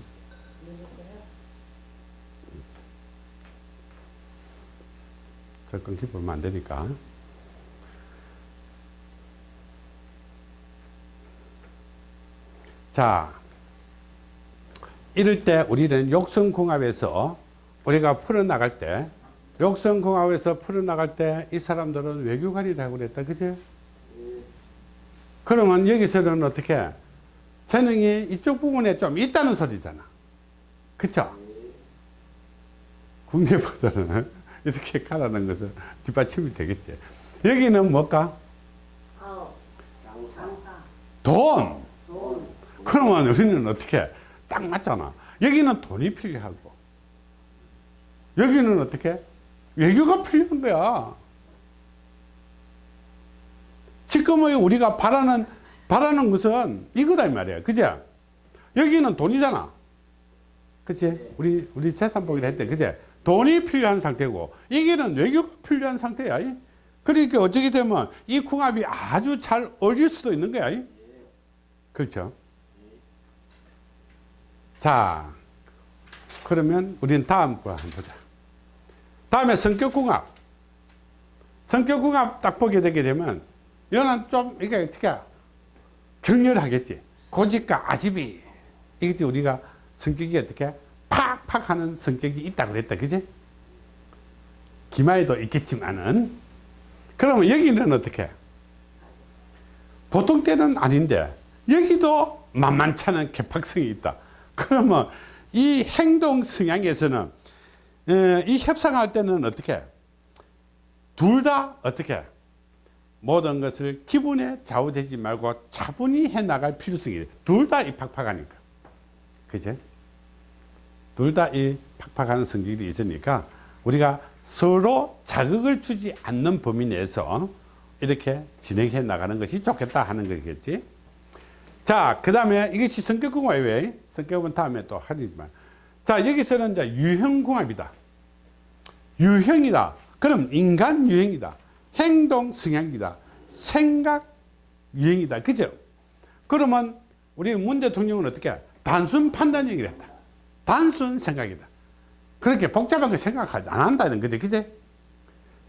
저 끊기 보면 안 되니까. 자 이럴 때 우리는 욕성궁합에서 우리가 풀어나갈 때 욕성궁합에서 풀어나갈 때 이 사람들은 외교관이라고 그랬다 그죠? 그러면 여기서는 어떻게 재능이 이쪽 부분에 좀 있다는 소리잖아. 그쵸? 국내보다는 이렇게 가라는 것은 뒷받침이 되겠지. 여기는 뭘까? 돈. 돈, 그러면 우리는 어떻게 딱 맞잖아. 여기는 돈이 필요하고 여기는 어떻게? 외교가 필요한 거야. 지금의 우리가 바라는 바라는 것은 이거다 이 말이야. 그죠? 여기는 돈이잖아. 그치? 우리 우리 재산복이라 했대. 그제 돈이 필요한 상태고 여기는 외교가 필요한 상태야. 그러니까 어떻게 되면 이 궁합이 아주 잘 어울릴 수도 있는 거야. 그렇죠. 자, 그러면 우리는 다음 거 한번 보자. 다음에 성격궁합. 성격궁합 딱 보게 되게 되면, 이거는 좀, 이게 어떻게, 격렬하겠지. 고집과 아집이. 이게 우리가 성격이 어떻게, 팍팍 하는 성격이 있다 그랬다. 그지? 기마에도 있겠지만은, 그러면 여기는 어떻게? 보통 때는 아닌데, 여기도 만만찮은 개팍성이 있다. 그러면 이 행동 성향에서는 에, 이 협상할 때는 어떻게 둘 다 어떻게 모든 것을 기분에 좌우되지 말고 차분히 해 나갈 필요성이 둘 다 이 팍팍하니까 그제 둘 다 이 팍팍한 성격이 있으니까 우리가 서로 자극을 주지 않는 범위 내에서 이렇게 진행해 나가는 것이 좋겠다 하는 거겠지 자, 그 다음에 이것이 성격궁합이에요. 성격은 다음에 또 하지만. 자, 여기서는 이제 유형궁합이다. 유형이다. 그럼 인간 유형이다. 행동 성향이다. 생각 유형이다. 그죠? 그러면 우리 문 대통령은 어떻게? 해? 단순 판단형이랬다. 단순 생각이다. 그렇게 복잡한 거 생각하지 안 한다는 거지. 그지?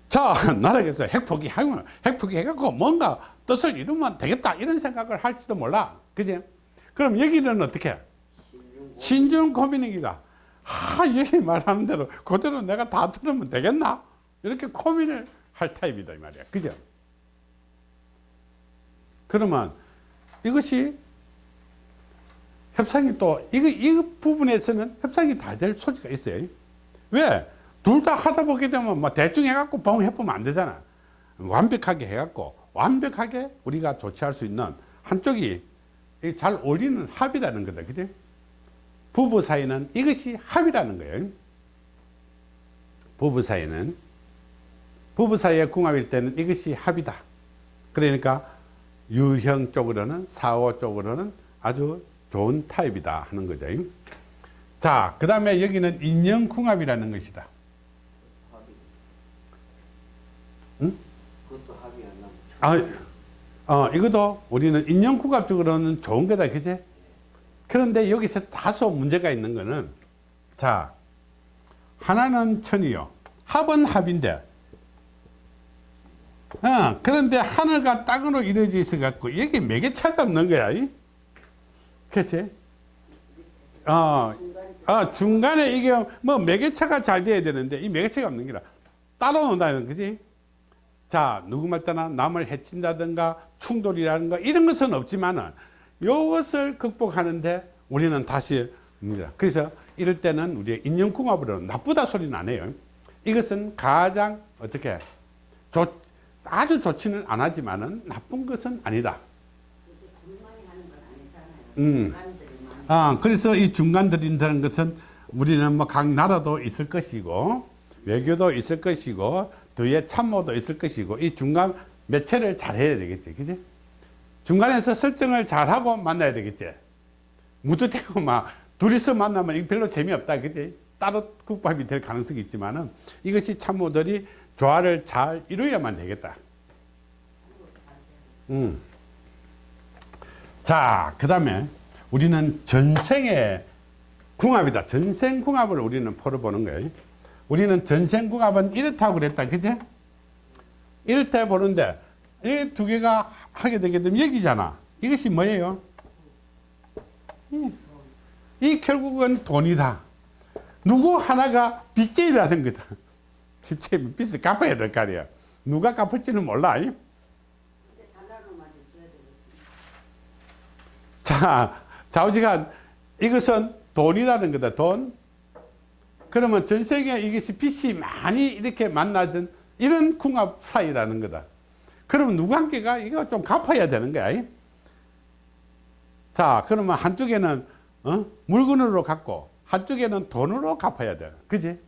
자, 나라에서 핵포기 하면 핵포기 해갖고 뭔가 뜻을 이루면 되겠다. 이런 생각을 할지도 몰라. 그지? 그럼 여기는 어떻게? 신중 고민행이다. 아, 여기 말하는 대로 그대로 내가 다 들으면 되겠나? 이렇게 고민을 할 타입이다. 이 말이야. 그죠? 그러면 이것이 협상이 또, 이거, 이 부분에서는 협상이 다 될 소지가 있어요. 왜? 둘 다 하다 보게 되면 뭐 대충 해갖고 봉 해보면 안 되잖아. 완벽하게 해갖고 완벽하게 우리가 조치할 수 있는 한쪽이 잘 어울리는 합이라는 거다. 그지? 부부 사이는 이것이 합이라는 거예요. 부부 사이는 부부 사이의 궁합일 때는 이것이 합이다. 그러니까 유형 쪽으로는 사오 쪽으로는 아주 좋은 타입이다 하는 거죠. 자, 그 다음에 여기는 인형 궁합이라는 것이다. 그것도 합의 안 나면 아, 어, 이것도 우리는 인형 궁합적으로는 좋은 거다, 그지? 그런데 여기서 다소 문제가 있는 거는, 자, 하나는 천이요. 합은 합인데, 어, 그런데 하늘과 땅으로 이루어져 있어 갖고, 여기 매개 차가 없는 거야, 이? 그치? 어, 어, 중간에 이게 뭐 매개차가 잘 돼야 되는데, 이 매개차가 없는 게라 따로 논다는 거지? 자, 누구 말 따나 남을 해친다든가 충돌이라든가 이런 것은 없지만은 이것을 극복하는데 우리는 다시 옵니다. 그래서 이럴 때는 우리의 인연궁합으로 나쁘다 소리는 안 해요. 이것은 가장 어떻게 좋, 아주 좋지는 않았지만은 나쁜 것은 아니다. 음. 아, 그래서 이 중간들인다는 것은 우리는 뭐 각 나라도 있을 것이고 외교도 있을 것이고 뒤에 참모도 있을 것이고 이 중간 매체를 잘 해야 되겠지. 그지? 중간에서 설정을 잘 하고 만나야 되겠지. 무드대고 막 둘이서 만나면 별로 재미없다. 그지? 따로 국밥이 될 가능성이 있지만은 이것이 참모들이 조화를 잘 이루어야만 되겠다. 음. 자, 그 다음에 우리는 전생의 궁합이다. 전생 궁합을 우리는 풀어보는 거예요. 우리는 전생 궁합은 이렇다고 그랬다. 그제? 이렇다 보는데, 이 두 개가 하게 되게 되면 여기잖아. 이것이 뭐예요? 이, 이 결국은 돈이다. 누구 하나가 빚쟁이라는 거다. 빚쟁이 빚을 갚아야 될 거 아니야. 누가 갚을지는 몰라. 자, 좌우지간 이것은 돈이라는 거다. 돈. 그러면 전 세계에 이것이 빚이 많이 이렇게 만나던 이런 궁합 사이라는 거다. 그러면 누구 한 개가 이거 좀 갚아야 되는 거야. 자, 그러면 한쪽에는 어? 물건으로 갚고 한쪽에는 돈으로 갚아야 돼. 그지?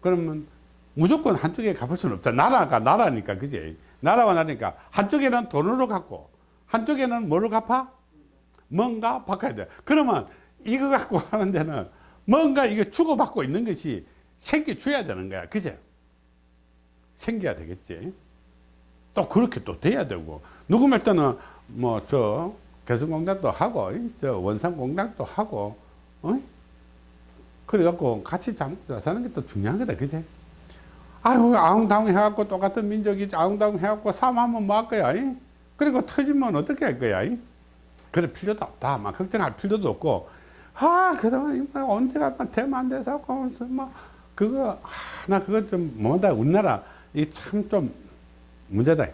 그러면 무조건 한쪽에 갚을 수는 없다. 나라가 나라니까, 그지? 나라와 나라니까 한쪽에는 돈으로 갚고 한쪽에는 뭐로 갚아? 뭔가 바꿔야 돼. 그러면 이거 갖고 하는 데는 뭔가 이게 주고받고 있는 것이 생겨줘야 되는 거야. 그제? 생겨야 되겠지. 또 그렇게 또 돼야 되고. 누구 말 때는 뭐 저 개성공단도 하고 이, 저 원산공단도 하고 어? 그래갖고 같이 잠자 사는 게 또 중요한 거다 그지 아유 아웅다웅 해갖고 똑같은 민족이 아웅다웅 해갖고 싸움하면 뭐 할 거야 이? 그리고 터지면 어떻게 할 거야 이? 그럴 필요도 없다 막 걱정할 필요도 없고. 아 그동안 뭐 언제가 막 대만 돼서 무슨 뭐 그거 아, 나 그거 좀 뭐다 우리나라 이 참 좀 문제다.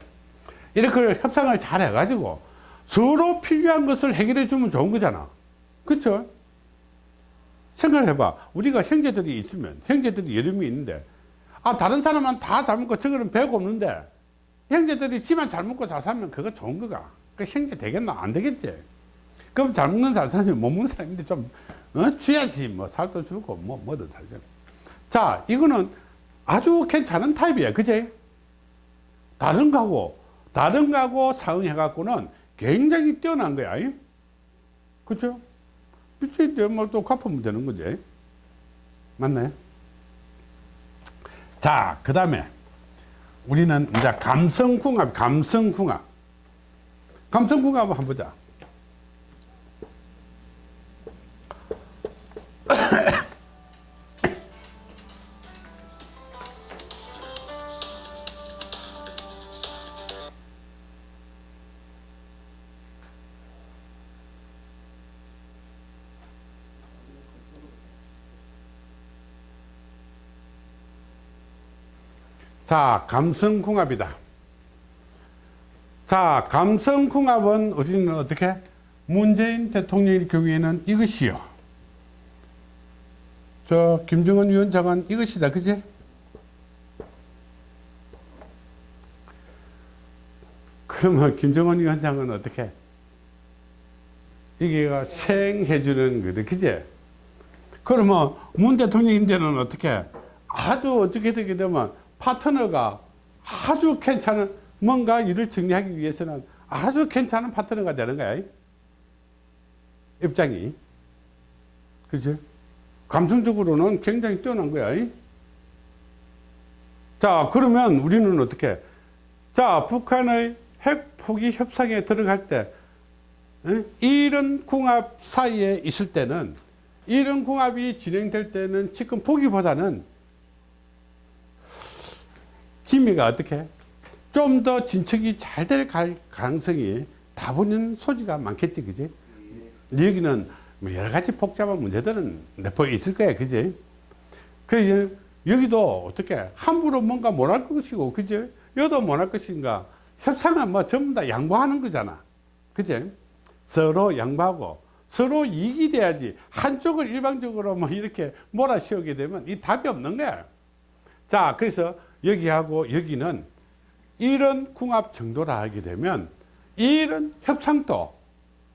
이렇게 협상을 잘 해가지고 서로 필요한 것을 해결해 주면 좋은 거잖아. 그쵸 생각을 해봐. 우리가 형제들이 있으면 형제들이 여러 명이 있는데 아 다른 사람은 다 잘 먹고 저거는 배고 없는데 형제들이 지만 잘 먹고 잘 살면 그거 좋은 거가. 그 형제 되겠나? 안 되겠지. 그럼 잘 먹는 잘 사람이 못 먹는 사람인데 좀 어? 줘야지. 뭐 살도 줄고 뭐 뭐든 살죠 자 이거는 아주 괜찮은 타입이야 그제 다른 거하고 다른 거하고 상응해 갖고는 굉장히 뛰어난 거야. 이? 그죠 빚인데 뭐또 갚으면 되는 거지. 맞나요 자그 다음에 우리는 이제 감성궁합 감성궁합. 감성궁합 한번 보자 자, 감성궁합이다. 자, 감성궁합은 우리는 어떻게? 문재인 대통령의 경우에는 이것이요. 저 김정은 위원장은 이것이다. 그지? 그러면 김정은 위원장은 어떻게? 이게가 생해주는 거다. 그지? 그러면 문 대통령인데는 어떻게? 아주 어떻게 되게 되면 파트너가 아주 괜찮은 뭔가 일을 정리하기 위해서는 아주 괜찮은 파트너가 되는 거야. 입장이. 그지? 감성적으로는 굉장히 뛰어난 거야. 자, 그러면 우리는 어떻게? 자, 북한의 핵 포기 협상에 들어갈 때, 에? 이런 궁합 사이에 있을 때는, 이런 궁합이 진행될 때는 지금 보기보다는 기미가 어떻게? 좀 더 진척이 잘 될 가능성이 다분히 소지가 많겠지, 그지? 여기는 뭐 여러 가지 복잡한 문제들은 내포 있을 거야, 그지? 그, 여기도 어떻게 함부로 뭔가 못할 것이고, 그지? 여도 못할 것인가? 협상은 뭐 전부 다 양보하는 거잖아. 그지? 서로 양보하고, 서로 이익이 돼야지. 한쪽을 일방적으로 뭐 이렇게 몰아씌우게 되면 이 답이 없는 거야. 자, 그래서 여기하고 여기는 이런 궁합 정도라 하게 되면 이런 협상도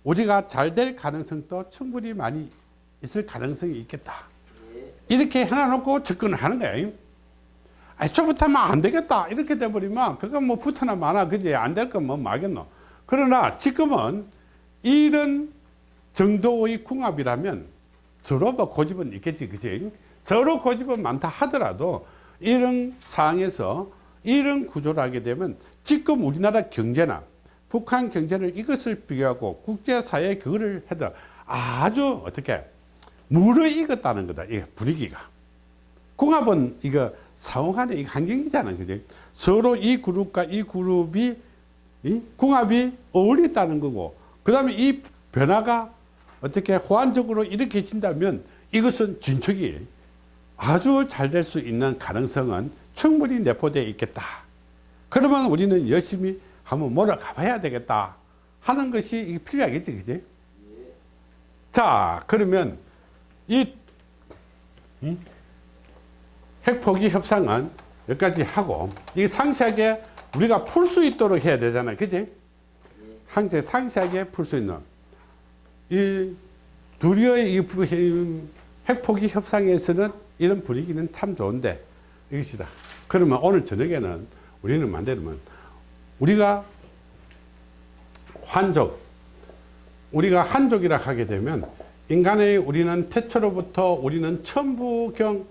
우리가 잘 될 가능성도 충분히 많이 있을 가능성이 있겠다. 이렇게 해놔놓고 접근을 하는 거예요. 아, 저부터면 안 되겠다. 이렇게 돼버리면 그건 뭐 붙어나 마나 그지 안 될 건뭐 말겠노. 그러나 지금은 이런 정도의 궁합이라면 서로 뭐 고집은 있겠지 그지 서로 고집은 많다 하더라도 이런 상황에서 이런 구조를 하게 되면 지금 우리나라 경제나 북한 경제를 이것을 비교하고 국제사회에 그거를 해도 아주 어떻게 무르익었다는 거다. 이 분위기가. 궁합은 이거 상호간의 환경이잖아. 그지? 서로 이 그룹과 이 그룹이 이 궁합이 어울린다는 거고 그 다음에 이 변화가 어떻게 호환적으로 이렇게 진다면 이것은 진척이 아주 잘 될 수 있는 가능성은 충분히 내포되어 있겠다. 그러면 우리는 열심히 한번 몰아가 봐야 되겠다 하는 것이 필요하겠지, 그지? 자, 그러면 이, 이 핵포기 협상은 여기까지 하고, 이 상세하게 우리가 풀 수 있도록 해야 되잖아요, 그지? 항제 상세하게 풀 수 있는. 이이 핵포기 협상에서는 이런 분위기는 참 좋은데 이것이다. 그러면 오늘 저녁에는 우리는 만들면 우리가 환족, 우리가 한족이라 하게 되면 인간의 우리는 태초로부터 우리는 천부경이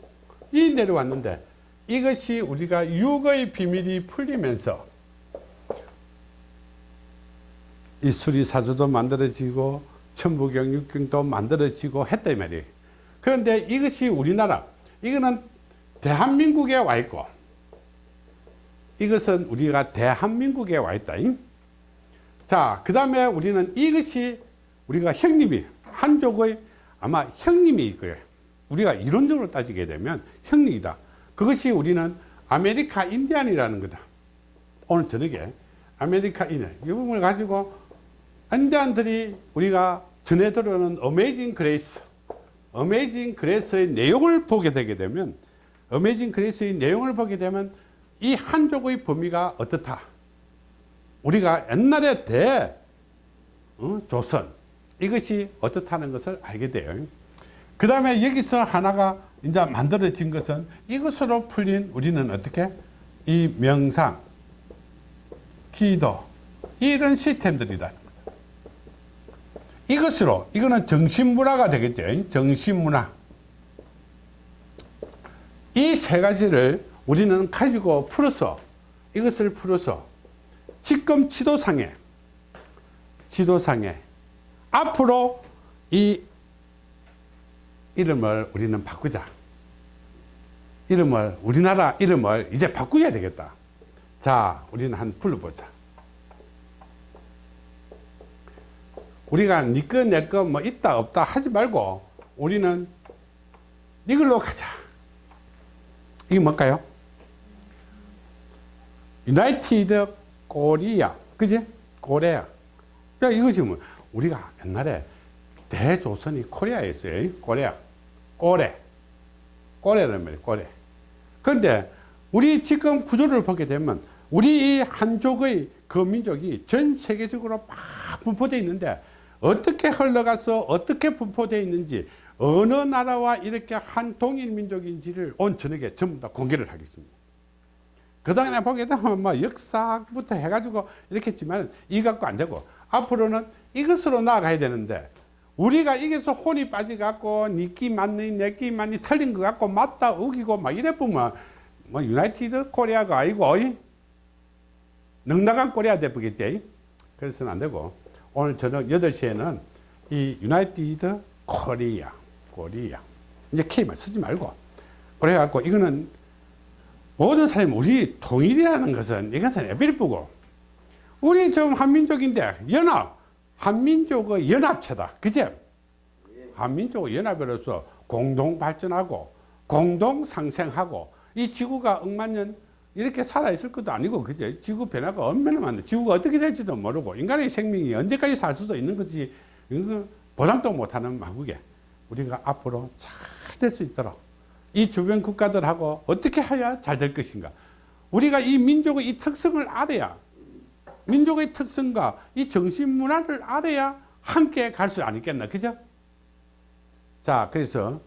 내려왔는데 이것이 우리가 육의 비밀이 풀리면서 이 수리사조도 만들어지고 천부경 육경도 만들어지고 이 말이에요. 그런데 이것이 우리나라 이거는 대한민국에 와 있고 이것은 우리가 대한민국에 와 있다. 자, 그 다음에 우리는 이것이 우리가 형님이 한족의 아마 형님이 거예요. 우리가 이론적으로 따지게 되면 형님이다. 그것이 우리는 아메리카 인디안이라는 거다. 오늘 저녁에 아메리카 인디안 이 부분을 가지고 인디안들이 우리가 전해 들어오는 Amazing Grace Amazing Grace의 내용을 보게 되게 되면 Amazing Grace의 내용을 보게 되면 이 한족의 범위가 어떻다. 우리가 옛날에 대 어, 조선 이것이 어떻다는 것을 알게 돼요. 그 다음에 여기서 하나가 이제 만들어진 것은 이것으로 풀린 우리는 어떻게 이 명상, 기도 이런 시스템들이다. 이것으로 이거는 정신문화가 되겠죠. 정신문화. 이 세 가지를 우리는 가지고 풀어서 이것을 풀어서 지금 지도상에 지도상에 앞으로 이 이름을 우리는 바꾸자. 이름을 우리나라 이름을 이제 바꾸어야 되겠다. 자, 우리는 한 불러보자. 우리가 니꺼 내꺼 뭐 있다 없다 하지 말고 우리는 이걸로 가자. 이게 뭘까요? United Korea. 그지? 코리아. 야, 이것이 뭐, 우리가 옛날에 대조선이 Korea였어요. Korea. 꼬레. 꼬레란 말이에요. 꼬레. 그런데 우리 지금 구조를 보게 되면 우리 이 한족의 그 민족이 전 세계적으로 막 분포되어 있는데 어떻게 흘러가서 어떻게 분포되어 있는지 어느 나라와 이렇게 한 동일 민족인지를 온 저녁에 전부 다 공개를 하겠습니다. 그 다음에 보게 되면 뭐 역사부터 해가지고 이렇게 했지만 이 갖고 안 되고 앞으로는 이것으로 나아가야 되는데 우리가 이게서 혼이 빠져갖고 니끼 맞니 내끼 맞니 틀린 것 같고 맞다 우기고 막 이래 보면 뭐 유나이티드 코리아가 아니고? 넉넉한 코리아 되겠지 그래서는 안 되고 오늘 저녁 8시에는 이 유나이티드 코리아 코리아. 이제 K만 쓰지 말고. 그래갖고 이거는 모든 사람이 우리 통일이라는 것은 이것은 에비리프고 우리 지금 한민족인데 연합 한민족의 연합체다. 그제? 한민족의 연합으로서 공동 발전하고 공동 상생하고 이 지구가 억만년 이렇게 살아 있을 것도 아니고 그제 지구 변화가 얼마나 많네 지구가 어떻게 될지도 모르고 인간의 생명이 언제까지 살 수도 있는 거지 보장도 못하는 마국에 우리가 앞으로 잘 될 수 있도록 이 주변 국가들하고 어떻게 해야 잘 될 것인가? 우리가 이 민족의 이 특성을 알아야 민족의 특성과 이 정신 문화를 알아야 함께 갈 수 아니겠나? 그죠? 자 그래서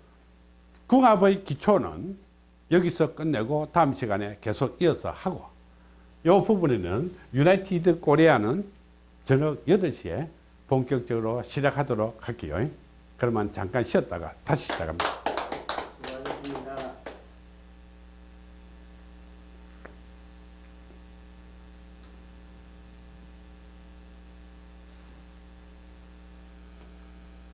궁합의 기초는 여기서 끝내고 다음 시간에 계속 이어서 하고 이 부분에는 유나이티드 코리아는 저녁 8시에 본격적으로 시작하도록 할게요. 그러면 잠깐 쉬었다가 다시 시작합니다